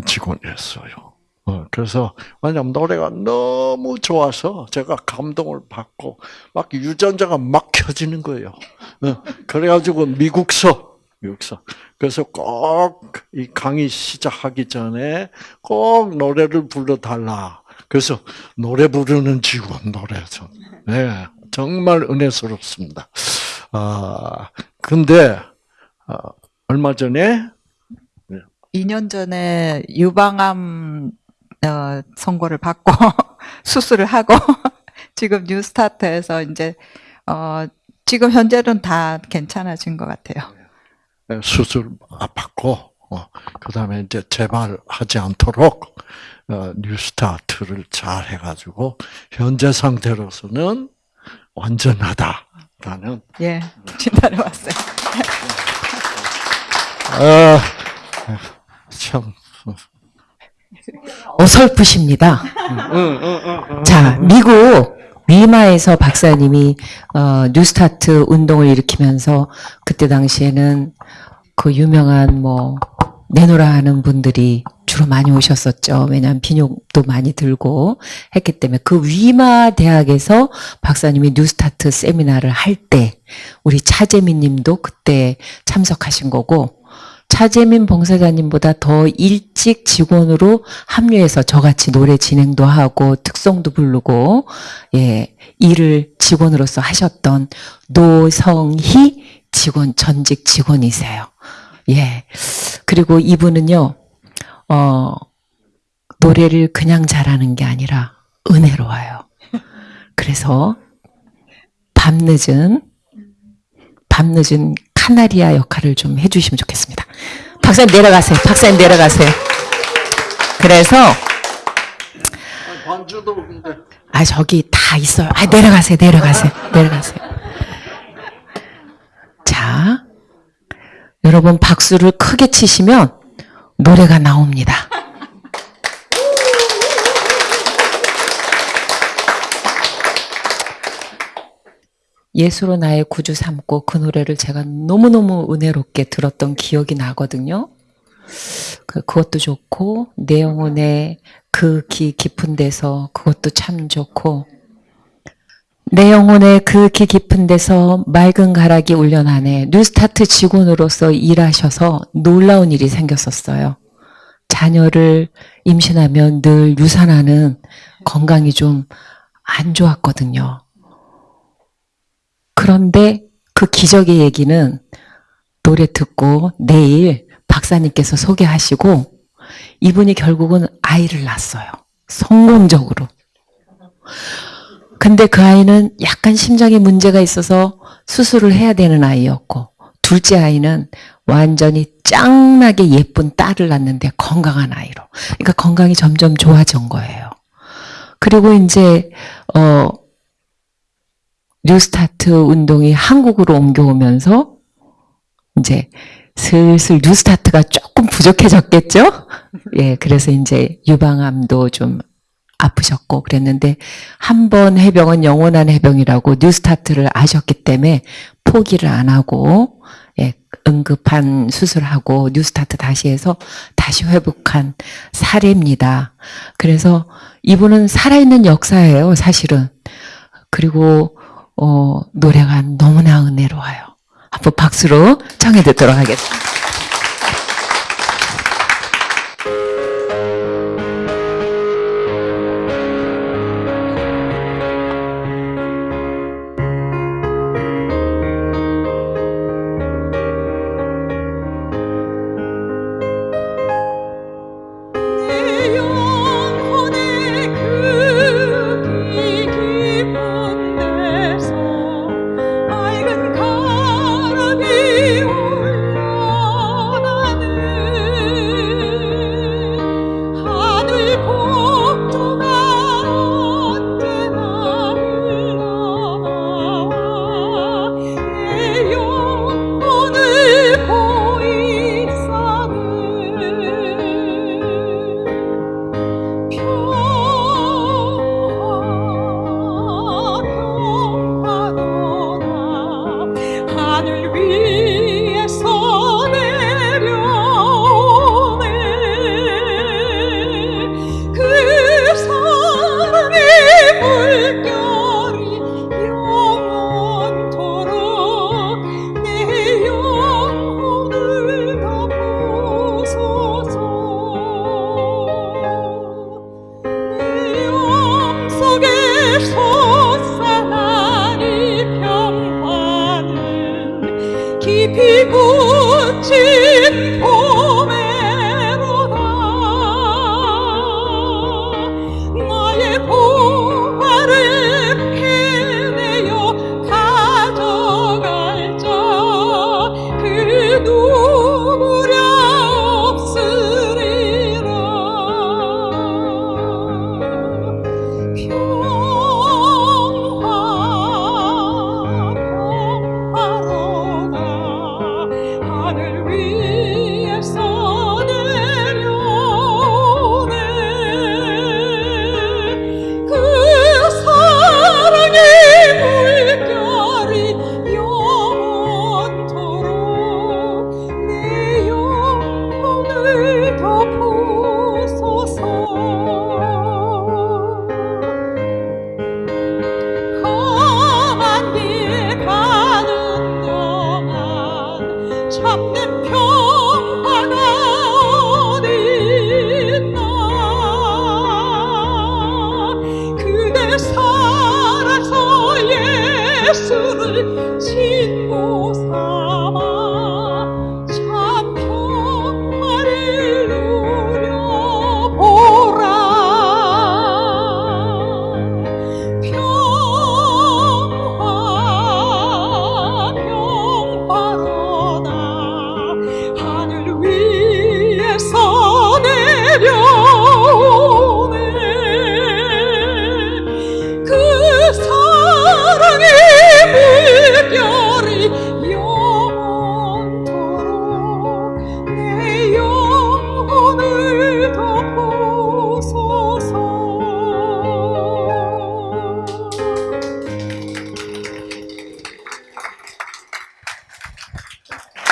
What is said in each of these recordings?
유명한 직원이었어요. 어, 그래서 왜냐면 노래가 너무 좋아서 제가 감동을 받고 막 유전자가 막 켜지는 거예요. 어, 그래가지고 미국서 미국서 그래서 꼭 이 강의 시작하기 전에 꼭 노래를 불러달라. 그래서 노래 부르는 직원 노래죠. 네, 정말 은혜스럽습니다. 아 근데 어, 얼마 전에 2년 전에 유방암 어, 선고를 받고 수술을 하고 지금 뉴스타트에서 이제 어, 지금 현재는 다 괜찮아진 것 같아요. 수술 받고 어, 그다음에 이제 재발하지 않도록 어, 뉴스타트를 잘 해가지고 현재 상태로서는 완전하다라는 예, 진단해 왔어요. 아, 참 어설프십니다. 자, 미국 위마에서 박사님이 어, 뉴스타트 운동을 일으키면서 그때 당시에는 그 유명한 뭐 내노라 하는 분들이 주로 많이 오셨었죠. 왜냐하면 비용도 많이 들고 했기 때문에 그 위마 대학에서 박사님이 뉴스타트 세미나를 할 때 우리 차재민 님도 그때 참석하신 거고 차재민 봉사자님보다 더 일찍 직원으로 합류해서 저같이 노래 진행도 하고 특송도 부르고 예 일을 직원으로서 하셨던 노성희 직원 전직 직원이세요. 예 그리고 이분은요 어 노래를 그냥 잘하는 게 아니라 은혜로워요. 그래서 밤늦은 밤늦은 카나리아 역할을 좀 해주시면 좋겠습니다. 박사님 내려가세요. 박사님 내려가세요. 그래서 근데 아 저기 다 있어요. 아 내려가세요. 내려가세요. 내려가세요. 자, 여러분 박수를 크게 치시면 노래가 나옵니다. 예수로 나의 구주 삼고 그 노래를 제가 너무너무 은혜롭게 들었던 기억이 나거든요. 그- 그것도 좋고 내 영혼의 그 기 깊은 데서 그것도 참 좋고 내 영혼의 그 기 깊은 데서 맑은 가락이 울려나네 뉴스타트 직원으로서 일하셔서 놀라운 일이 생겼었어요. 자녀를 임신하면 늘 유산하는 건강이 좀 안 좋았거든요. 그런데 그 기적의 얘기는 노래 듣고 내일 박사님께서 소개하시고 이분이 결국은 아이를 낳았어요. 성공적으로. 근데 그 아이는 약간 심장에 문제가 있어서 수술을 해야 되는 아이였고 둘째 아이는 완전히 짱나게 예쁜 딸을 낳는데 건강한 아이로. 그러니까 건강이 점점 좋아진 거예요. 그리고 이제 어 뉴스타트 운동이 한국으로 옮겨오면서 이제 슬슬 뉴스타트가 조금 부족해졌겠죠? 예, 그래서 이제 유방암도 좀 아프셨고 그랬는데 한 번 해병은 영원한 해병이라고 뉴스타트를 아셨기 때문에 포기를 안 하고 예, 응급한 수술하고 뉴스타트 다시 해서 다시 회복한 사례입니다. 그래서 이분은 살아있는 역사예요, 사실은. 그리고 어, 노래가 너무나 은혜로워요. 한번 박수로 청해 듣도록 하겠습니다.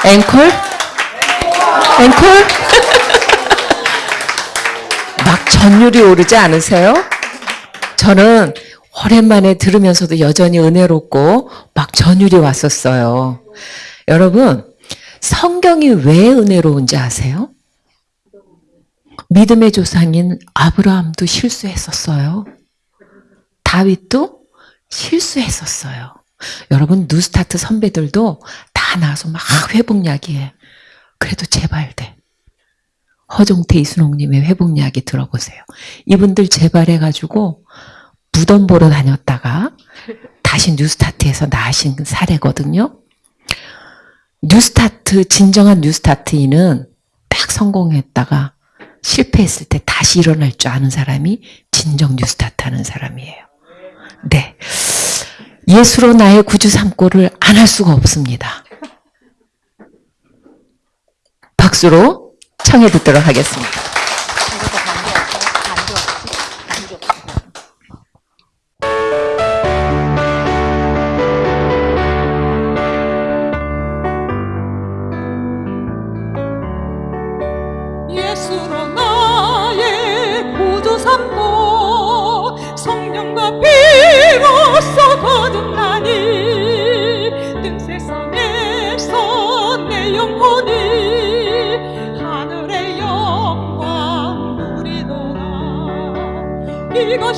앵콜? 앵콜? 막 전율이 오르지 않으세요? 저는 오랜만에 들으면서도 여전히 은혜롭고 막 전율이 왔었어요. 여러분, 성경이 왜 은혜로운지 아세요? 믿음의 조상인 아브라함도 실수했었어요. 다윗도 실수했었어요. 여러분, 뉴스타트 선배들도 다 나와서 막 회복 이야기해. 그래도 제발 돼. 허종태 이순옥님의 회복 이야기 들어보세요. 이분들 재발해가지고 무덤 보러 다녔다가 다시 뉴스타트에서 나으신 사례거든요. 뉴스타트, 진정한 뉴스타트인은 딱 성공했다가 실패했을 때 다시 일어날 줄 아는 사람이 진정 뉴스타트 하는 사람이에요. 네. 예수로 나의 구주 삼고를 안 할 수가 없습니다. 박수로 청해 듣도록 하겠습니다.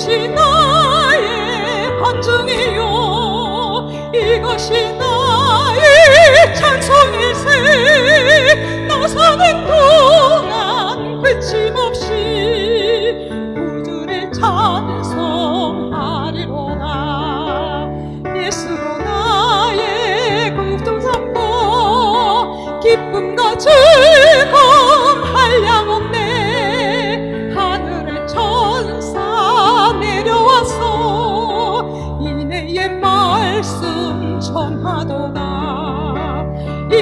이것이 나의 반증이요. 이것이 나의 찬송일세. 나 사는 동안 그침없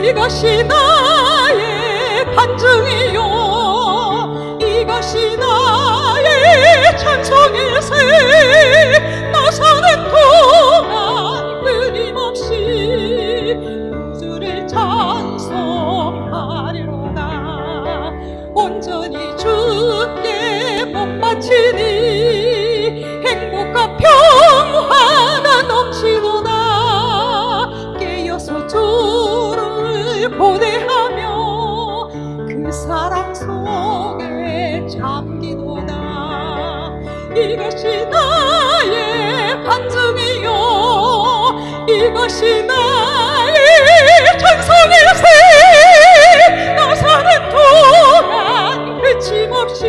이것이 나의 반증이요 이것이 나의 반증이요. 이것이 나의 찬송일세. 나 사는 동안 그침없이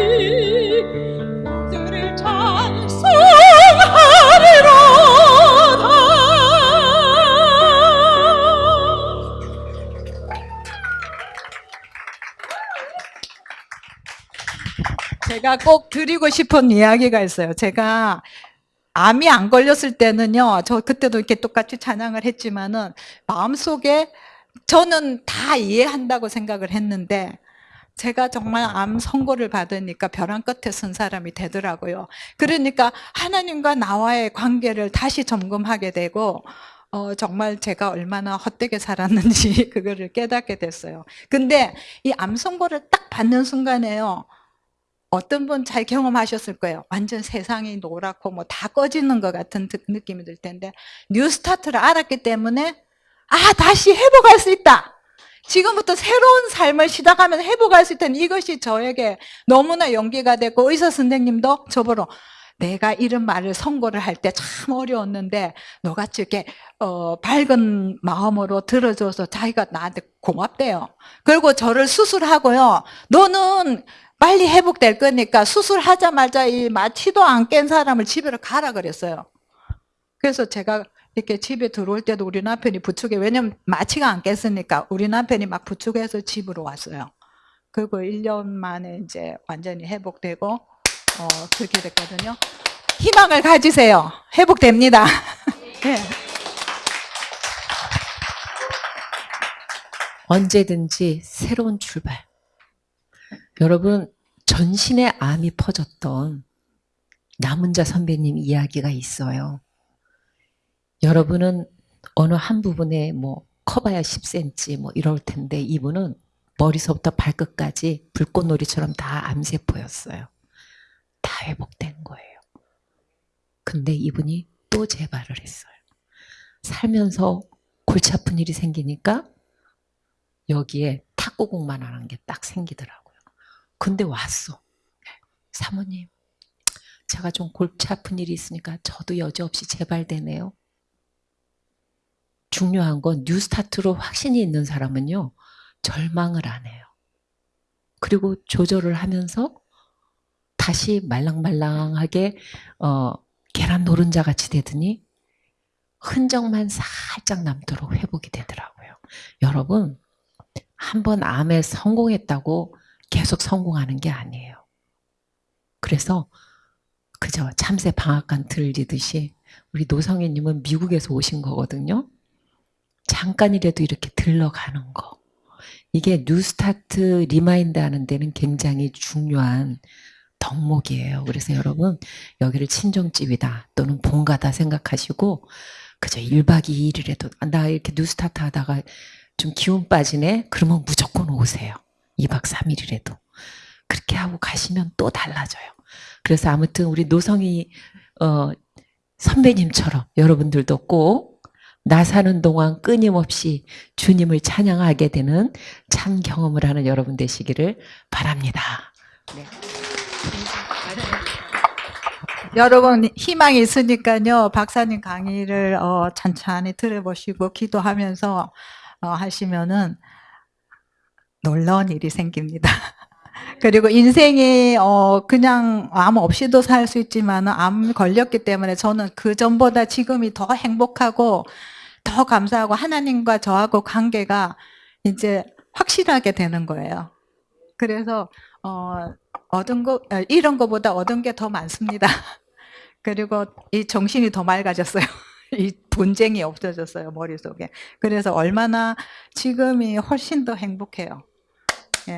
제가 꼭 드리고 싶은 이야기가 있어요. 제가 암이 안 걸렸을 때는요, 저 그때도 이렇게 똑같이 찬양을 했지만은 마음속에 저는 다 이해한다고 생각을 했는데 제가 정말 암 선고를 받으니까 벼랑 끝에 선 사람이 되더라고요. 그러니까 하나님과 나와의 관계를 다시 점검하게 되고 어, 정말 제가 얼마나 헛되게 살았는지 그거를 깨닫게 됐어요. 근데 이 암 선고를 딱 받는 순간에요. 어떤 분 잘 경험하셨을 거예요. 완전 세상이 노랗고 뭐 다 꺼지는 것 같은 드- 느낌이 들 텐데 뉴 스타트를 알았기 때문에 아 다시 회복할 수 있다. 지금부터 새로운 삶을 시작하면 회복할 수 있다는 이것이 저에게 너무나 용기가 됐고 의사 선생님도 저보러 내가 이런 말을 선고를 할 때 참 어려웠는데 너같이 이렇게 어, 밝은 마음으로 들어줘서 자기가 나한테 고맙대요. 그리고 저를 수술하고요. 너는 빨리 회복될 거니까 수술하자마자 이 마취도 안 깬 사람을 집으로 가라 그랬어요. 그래서 제가 이렇게 집에 들어올 때도 우리 남편이 부축해 왜냐면 마취가 안 깼으니까 우리 남편이 막 부축해서 집으로 왔어요. 그리고 1년 만에 이제 완전히 회복되고 어, 그렇게 됐거든요. 희망을 가지세요. 회복됩니다. 네. 언제든지 새로운 출발. 여러분, 전신에 암이 퍼졌던 남은자 선배님 이야기가 있어요. 여러분은 어느 한 부분에 뭐 커봐야 10cm 뭐 이럴 텐데 이분은 머리서부터 발끝까지 불꽃놀이처럼 다 암세포였어요. 다 회복된 거예요. 근데 이분이 또 재발을 했어요. 살면서 골치 아픈 일이 생기니까 여기에 탁구공만 하는 게 딱 생기더라고요. 근데 왔어. 사모님, 제가 좀 골치 아픈 일이 있으니까 저도 여지없이 재발되네요. 중요한 건 뉴스타트로 확신이 있는 사람은요, 절망을 안 해요. 그리고 조절을 하면서 다시 말랑말랑하게, 어, 계란 노른자 같이 되더니 흔적만 살짝 남도록 회복이 되더라고요. 여러분, 한번 암에 성공했다고 계속 성공하는 게 아니에요. 그래서 그저 참새 방앗간 들리듯이 우리 노성애님은 미국에서 오신 거거든요. 잠깐이라도 이렇게 들러가는 거. 이게 뉴스타트 remind 하는 데는 굉장히 중요한 덕목이에요. 그래서 여러분 여기를 친정집이다 또는 본가다 생각하시고 그저 1박 2일이라도 아, 나 이렇게 뉴스타트 하다가 좀 기운 빠지네? 그러면 무조건 오세요. 2박 3일이라도. 그렇게 하고 가시면 또 달라져요. 그래서 아무튼 우리 노성이 어, 선배님처럼 여러분들도 꼭 나 사는 동안 끊임없이 주님을 찬양하게 되는 참 경험을 하는 여러분 되시기를 바랍니다. 여러분 희망이 있으니까요. 박사님 강의를 어, 찬찬히 들어보시고 기도하면서 어, 하시면은 놀라운 일이 생깁니다. 그리고 인생이 어 그냥 암 없이도 살 수 있지만 암 걸렸기 때문에 저는 그 전보다 지금이 더 행복하고 더 감사하고 하나님과 저하고 관계가 이제 확실하게 되는 거예요. 그래서 어 얻은 거 아, 이런 거보다 얻은 게 더 많습니다. 그리고 이 정신이 더 맑아졌어요. 이 분쟁이 없어졌어요 머릿속에. 그래서 얼마나 지금이 훨씬 더 행복해요. 예.